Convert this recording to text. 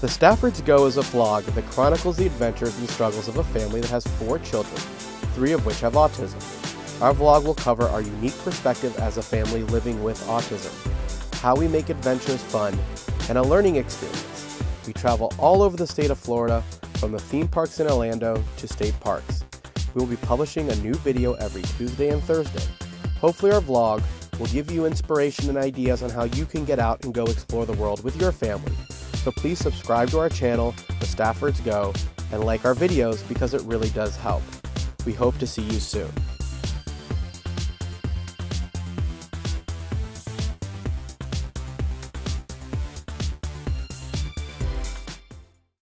The Staffords Go is a vlog that chronicles the adventures and struggles of a family that has four children, three of which have autism. Our vlog will cover our unique perspective as a family living with autism, how we make adventures fun, and a learning experience. We travel all over the state of Florida, from the theme parks in Orlando to state parks. We will be publishing a new video every Tuesday and Thursday. Hopefully our vlog will give you inspiration and ideas on how you can get out and go explore the world with your family. So please subscribe to our channel, The Staffords Go, and like our videos because it really does help. We hope to see you soon.